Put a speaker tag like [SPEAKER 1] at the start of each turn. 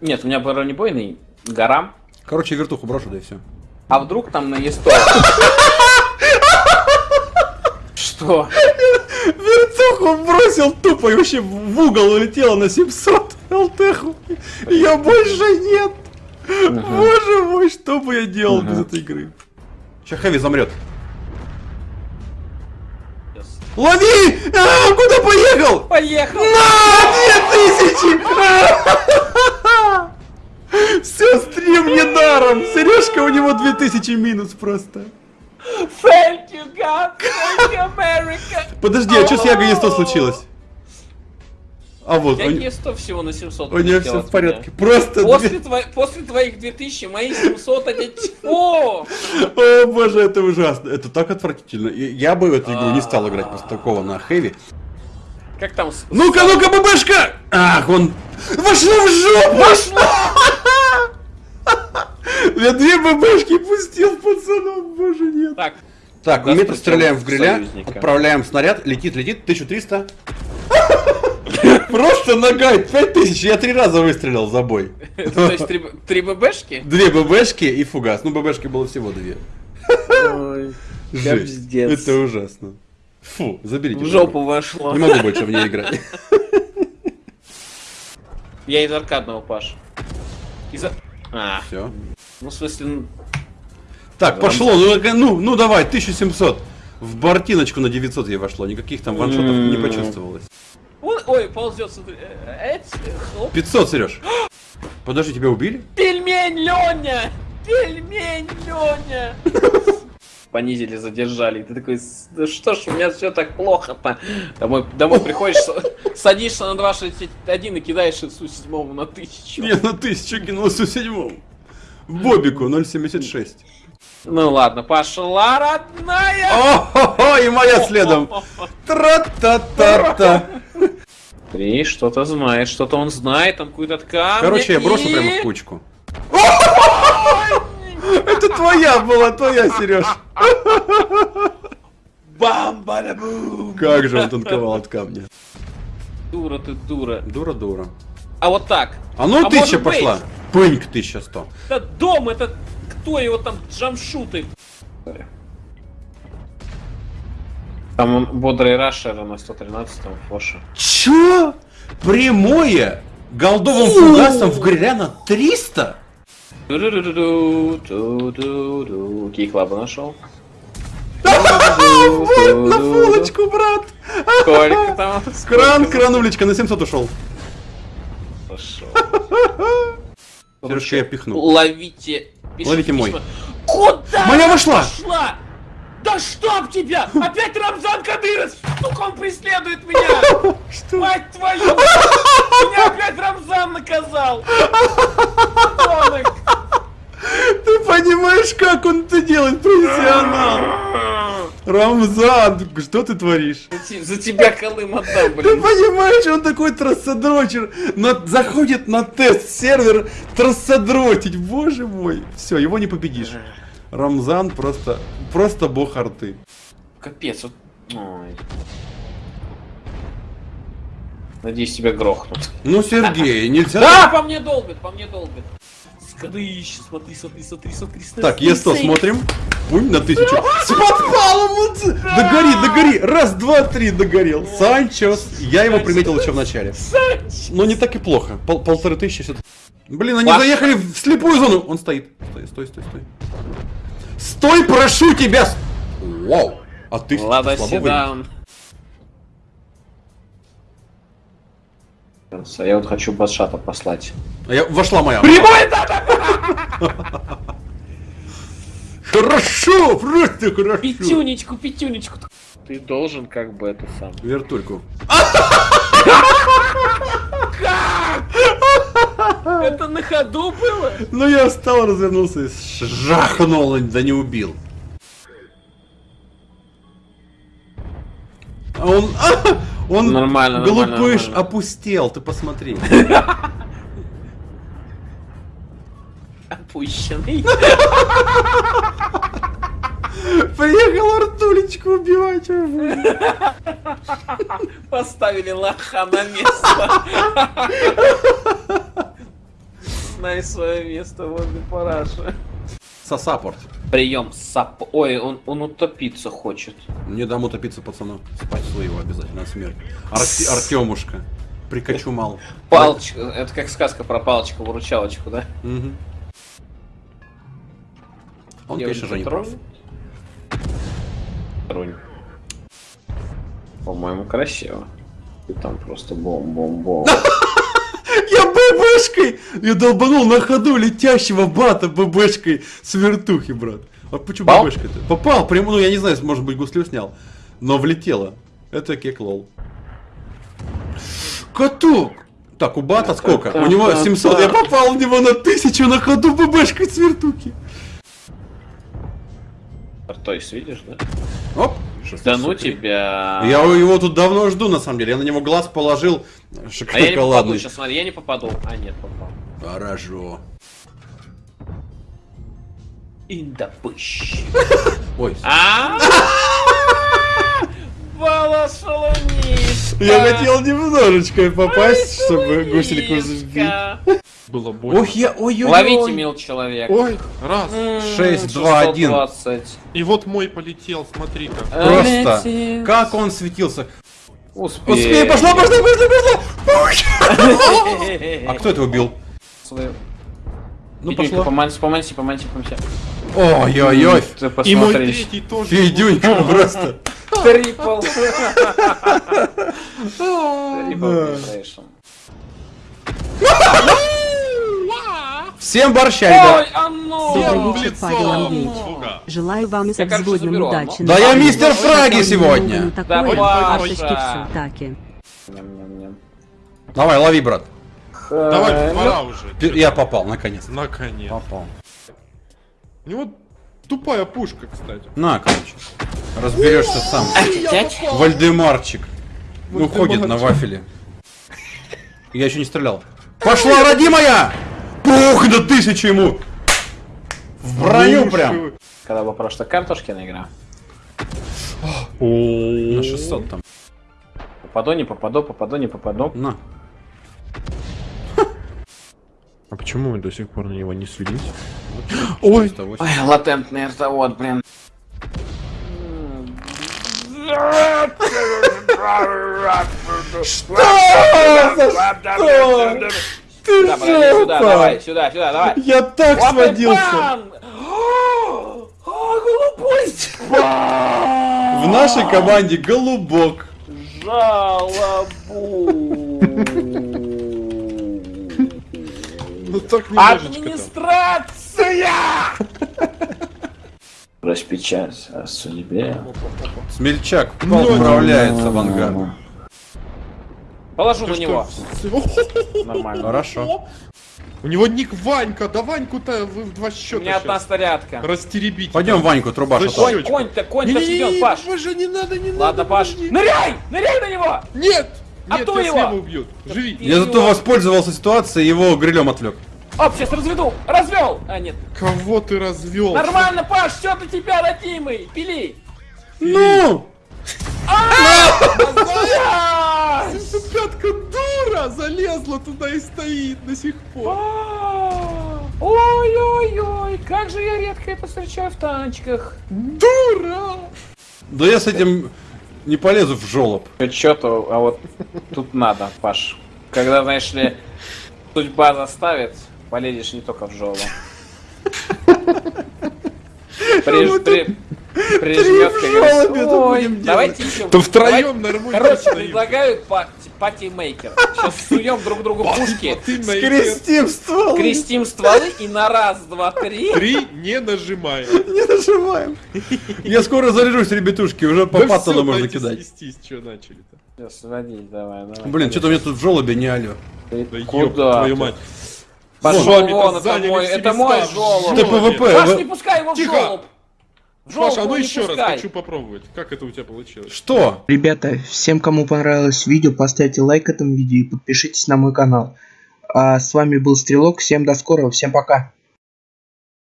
[SPEAKER 1] Нет, у меня бронебойный гора.
[SPEAKER 2] Короче, вертуху брошу, да и все.
[SPEAKER 1] А вдруг там на Е100? Что?
[SPEAKER 2] Вертуху бросил тупо и вообще в угол улетела на 700 ЛТху. Ее больше нет. Боже мой, что бы я делал без этой игры? Сейчас Хэви замрет. Лови! А, куда поехал?
[SPEAKER 1] Поехал!
[SPEAKER 2] На! Две тысячи! Все, стрим не даром! Сережка у него 2000 минус просто.
[SPEAKER 1] Thank you, God! Thank you, America!
[SPEAKER 2] Подожди, а что с Ягой 100 случилось? А вот,
[SPEAKER 1] Я не 100 всего на 700
[SPEAKER 2] у нее все в порядке. Просто
[SPEAKER 1] После, тво- после твоих 2000 мои 700 один... О!
[SPEAKER 2] О боже, это ужасно. Это так отвратительно. Я бы в эту игру не стал играть после такого на хэви.
[SPEAKER 1] Как там...
[SPEAKER 2] Ну-ка, ну-ка, ББшка! Ах, он... Вошло в жопу! Вошло! Я две ББшки пустил пацанов, боже нет.
[SPEAKER 1] Так,
[SPEAKER 2] Так,
[SPEAKER 1] Да,
[SPEAKER 2] метр стреляем в гриля,
[SPEAKER 1] союзника.
[SPEAKER 2] отправляем снаряд, летит, летит, 1300. Просто нога, 5000, я три раза выстрелил за бой.
[SPEAKER 1] это, то есть три, ББшки?
[SPEAKER 2] Две ББшки и фугас. Ну, ББшки было всего две.
[SPEAKER 1] Ой,
[SPEAKER 2] Жесть. Это ужасно. Фу, заберите.
[SPEAKER 1] В жопу вошло.
[SPEAKER 2] Не могу больше в ней играть.
[SPEAKER 1] Я из аркадного, Паш. Из... а- А,
[SPEAKER 2] Все.
[SPEAKER 1] ну в смысле...
[SPEAKER 2] Так, пошло, ну, э, ну, ну давай, 1700. В бортиночку на 900 ей вошло, никаких там ваншотов не
[SPEAKER 1] М.
[SPEAKER 2] почувствовалось.
[SPEAKER 1] Ой, ой, ползет, смотри. Э, эц, э, хлоп.
[SPEAKER 2] 500, Сереж. Подожди, тебя убили?
[SPEAKER 1] Пельмень Леня! Пельмень Леня! Понизили, задержали. И Ты такой, «С- да что ж, у меня все так плохо-то. Домой, домой приходишь, садишься на 2.61 и кидаешь ИСУ седьмому на тысячу.
[SPEAKER 2] Не, на тысячу кинулся в седьмом. Бобику 0.76.
[SPEAKER 1] Ну ладно, пошла, родная!
[SPEAKER 2] О-хо-хо, и моя следом. Тра-та-та-та.
[SPEAKER 1] Три, что-то знает, что-то он знает, там какую-то ткань.
[SPEAKER 2] Короче, я брошу прямо в кучку. Это твоя была, твоя, Сереж.
[SPEAKER 1] бам бум
[SPEAKER 2] Как же он танковал от камня.
[SPEAKER 1] Дура ты, дура.
[SPEAKER 2] Дура-дура.
[SPEAKER 1] А вот так.
[SPEAKER 2] А ну
[SPEAKER 1] А
[SPEAKER 2] тысяча
[SPEAKER 1] может быть?
[SPEAKER 2] пошла. Пыньк 1100.
[SPEAKER 1] Это дом, это кто его там джамшуты? Там он бодрый рашер на 113-м фоше.
[SPEAKER 2] Чё? Прямое? Голдовым фугасом в гриля на 300?
[SPEAKER 1] Кей-клаба нашел.
[SPEAKER 2] На фулочку, брат.
[SPEAKER 1] Сколько там?
[SPEAKER 2] Кран, кранулечка, на 700 ушел.
[SPEAKER 1] Пошел.
[SPEAKER 2] Сережка, я пихну.
[SPEAKER 1] Ловите.
[SPEAKER 2] Ловите мой.
[SPEAKER 1] Куда
[SPEAKER 2] Моя вошла!
[SPEAKER 1] Да чтоб тебя! Опять Рамзан Кадыров! Сука, он преследует меня!
[SPEAKER 2] Что?
[SPEAKER 1] Мать твою! Меня опять Рамзан наказал! Подонок!
[SPEAKER 2] Ты понимаешь, как он это делает, профессионал? Рамзан, что ты творишь?
[SPEAKER 1] За те- За тебя Колым отдам,
[SPEAKER 2] Ты
[SPEAKER 1] блин.
[SPEAKER 2] понимаешь, он такой трассодрочер, на- заходит на тест-сервер трассодротить, боже мой. Все, его не победишь. Рамзан просто, просто бог арты.
[SPEAKER 1] Капец, вот. Ой. Надеюсь, тебя грохнут.
[SPEAKER 2] Ну, Сергей, нельзя...
[SPEAKER 1] Да, по мне долбит, по мне долбит. Скадыщ, смотри, смотри, смотри, смотри, смотри.
[SPEAKER 2] Так, Е100
[SPEAKER 1] смотри.
[SPEAKER 2] смотрим. Пунь на тысячу. Вот з- Догори, догори! Раз, два, три, догорел. Санчос. Я его приметил еще в начале. Но не так и плохо. Пол- полторы тысячи. всё- Блин, они заехали в слепую зону. Он стоит. Стой, стой, стой, стой. Стой, прошу тебя! Вау! А ты слабо
[SPEAKER 1] Седан. А я вот хочу Бадшата послать.
[SPEAKER 2] А я, вошла моя.
[SPEAKER 1] Прямой дата!
[SPEAKER 2] Хорошо, просто хорошо.
[SPEAKER 1] Пятюнечку, пятюнечку. Ты должен как бы это сам.
[SPEAKER 2] Вертульку.
[SPEAKER 1] Это на ходу было?
[SPEAKER 2] Ну я встал, развернулся и жахнул, да не убил. Он, а, он,
[SPEAKER 1] Нормально,
[SPEAKER 2] глупыш,
[SPEAKER 1] нормально.
[SPEAKER 2] опустел, ты посмотри.
[SPEAKER 1] Опущенный.
[SPEAKER 2] Приехал Артулечку убивать. уже.
[SPEAKER 1] Поставили лоха на место. знай свое место возле параши.
[SPEAKER 2] Сосаппорт.
[SPEAKER 1] Прием сап... Ой, он, он утопиться хочет.
[SPEAKER 2] Не дам утопиться пацану. Спасу его обязательно смерть. Арти- Артемушка. Прикачу мал.
[SPEAKER 1] Палочка, это как сказка про палочку-выручалочку, да?
[SPEAKER 2] Мгм. Он,
[SPEAKER 1] Девочка
[SPEAKER 2] конечно же, не прав.
[SPEAKER 1] Тронь. По-моему, красиво. И там просто бом-бом-бом.
[SPEAKER 2] Я ББшкой! Я долбанул на ходу летящего бата ББшкой с вертухи, брат. А почему? ББшкой-то? Попал, прям, ну я не знаю, может быть гуслю снял. Но влетело. Это кек лол. Каток! Так, у бата сколько? У него 700, я попал в него на 1000 на ходу ББшкой с вертухи.
[SPEAKER 1] То есть, видишь, да?
[SPEAKER 2] Оп!
[SPEAKER 1] Да ну тебя.
[SPEAKER 2] Я его тут давно жду, на самом деле. Я на него глаз положил.
[SPEAKER 1] А я не попаду,
[SPEAKER 2] Шоколадный.
[SPEAKER 1] сейчас смотри, я не попаду. А, нет, попал.
[SPEAKER 2] Хорошо.
[SPEAKER 1] Индапыщ.
[SPEAKER 2] Ой,
[SPEAKER 1] А? Балашалунишка.
[SPEAKER 2] я хотел немножечко попасть, чтобы гусельку сбить.
[SPEAKER 3] Было больно.
[SPEAKER 2] Ох, я, ой, ой,
[SPEAKER 1] Ловите,
[SPEAKER 2] ой.
[SPEAKER 1] мил человек.
[SPEAKER 3] Ой, раз.
[SPEAKER 2] Шесть, два, один.
[SPEAKER 1] 620.
[SPEAKER 3] И вот мой полетел, смотри-ка.
[SPEAKER 2] Просто.
[SPEAKER 1] Летит.
[SPEAKER 2] Как он светился.
[SPEAKER 1] Успей.
[SPEAKER 2] Успей, пошла, пошла, пошла, пошла. А кто это убил? Ну, пошло.
[SPEAKER 1] Поманься, поманься, поманься, поманься.
[SPEAKER 2] Ой-ой-ой.
[SPEAKER 1] Ты
[SPEAKER 3] И мой третий тоже.
[SPEAKER 2] Федюнька просто.
[SPEAKER 1] Трипл. Трипл.
[SPEAKER 2] Всем борща, ребят.
[SPEAKER 1] Ой, оно!
[SPEAKER 4] Добрый вечер. Павел Андреевич. Желаю вам с
[SPEAKER 1] Я, короче,
[SPEAKER 4] обзводным
[SPEAKER 1] заберу,
[SPEAKER 4] удачи.
[SPEAKER 2] Да я мистер Фраги сегодня.
[SPEAKER 1] Давай,
[SPEAKER 4] Арточки
[SPEAKER 1] Паша.
[SPEAKER 4] в таки.
[SPEAKER 1] Ням-ням-ням.
[SPEAKER 2] Давай, лови, брат.
[SPEAKER 3] Давай,
[SPEAKER 1] Э,
[SPEAKER 3] пора уже.
[SPEAKER 2] Я попал, наконец.
[SPEAKER 3] Наконец.
[SPEAKER 2] Попал.
[SPEAKER 3] У него тупая пушка, кстати.
[SPEAKER 2] На, короче. Разберешься сам. Вальдемарчик. Ну, ходит на вафеле. Я еще не стрелял. Пошла, родимая! Пух, да тысячу ему! В броню прям.
[SPEAKER 1] Когда была прошлая картошки игра.
[SPEAKER 2] На 600 там.
[SPEAKER 1] Попаду, не попаду, попаду, не попаду.
[SPEAKER 2] На.
[SPEAKER 3] А почему мы до сих пор на него не слились?
[SPEAKER 2] Ой.
[SPEAKER 1] Ой, латентный ртовод, блин.
[SPEAKER 2] Ты
[SPEAKER 1] Да, подожди, сюда, давай, сюда, сюда, давай.
[SPEAKER 2] Я так
[SPEAKER 1] Вот
[SPEAKER 2] сводился.
[SPEAKER 1] бам! О, голубой
[SPEAKER 2] В нашей команде голубок.
[SPEAKER 1] жалобу.
[SPEAKER 3] Ну так немножечко.
[SPEAKER 1] Администрация! Распечать о судьбе.
[SPEAKER 2] Смельчак отправляется в ангар.
[SPEAKER 1] Положу на
[SPEAKER 3] Ты
[SPEAKER 1] него.
[SPEAKER 3] что?
[SPEAKER 1] Нормально.
[SPEAKER 2] Хорошо.
[SPEAKER 3] У него ник Ванька, да Ваньку-то вы в два
[SPEAKER 1] У
[SPEAKER 3] счета
[SPEAKER 1] меня одна снарядка.
[SPEAKER 3] растеребить.
[SPEAKER 2] Пойдем Ваньку труба.
[SPEAKER 1] Конь-то, конь-то
[SPEAKER 3] Не-не-не,
[SPEAKER 1] сиден, Паш.
[SPEAKER 3] Боже, не надо, не надо.
[SPEAKER 1] Ладно, Паш. Ныряй! Ныряй на него!
[SPEAKER 3] Нет!
[SPEAKER 1] А
[SPEAKER 3] Нет,
[SPEAKER 1] то его!
[SPEAKER 3] убьют. Живи.
[SPEAKER 2] Я зато воспользовался ситуацией, его грилем отвлек.
[SPEAKER 1] Оп, сейчас разведу! Развел! А, нет.
[SPEAKER 3] Кого ты развел?
[SPEAKER 1] Нормально, Паш, все для тебя, родимый! Пили!
[SPEAKER 2] Ну!
[SPEAKER 1] Блядь!
[SPEAKER 3] Пятка дура залезла туда и стоит до сих пор.
[SPEAKER 1] А, Ой-ой-ой, как же я редко это встречаю в танчиках.
[SPEAKER 3] Дура!
[SPEAKER 2] Да я с этим не полезу в жолоб.
[SPEAKER 1] Чё-то, а вот тут надо, Паш. Когда, знаешь ли, судьба заставит, полезешь не только в жолу. Приж- при-
[SPEAKER 2] Это
[SPEAKER 1] «Ой,
[SPEAKER 2] будем
[SPEAKER 1] давайте еще.
[SPEAKER 3] То втроем нормально.
[SPEAKER 1] Короче, предлагаю па- party maker. Сейчас суем друг другу пушки,
[SPEAKER 2] Скрестим ствол.
[SPEAKER 1] крестим стволы и на раз, два, три.
[SPEAKER 3] Три не нажимаем.
[SPEAKER 2] Не нажимаем. Я скоро заряжусь, ребятушки, уже по паттону можно кидать.
[SPEAKER 3] свестись, что начали-то.
[SPEAKER 1] Сейчас, сводись, давай, давай.
[SPEAKER 2] Блин, что-то у меня тут в жолобе не алё.
[SPEAKER 3] Да
[SPEAKER 1] Куда?
[SPEAKER 3] твою мать.
[SPEAKER 1] Пошел
[SPEAKER 3] Вон,
[SPEAKER 1] это мой, это мой жолоб.
[SPEAKER 2] Ты
[SPEAKER 3] жолобе.
[SPEAKER 2] PvP.
[SPEAKER 1] Паш, не пускай его в
[SPEAKER 3] Тихо.
[SPEAKER 1] жолоб.
[SPEAKER 3] Паша, а ну еще раз
[SPEAKER 1] пускай.
[SPEAKER 3] хочу попробовать. Как это у тебя получилось?
[SPEAKER 2] Что?
[SPEAKER 5] Ребята, всем, кому понравилось видео, поставьте лайк этому видео и подпишитесь на мой канал. А с вами был Стрелок, всем до скорого, всем пока.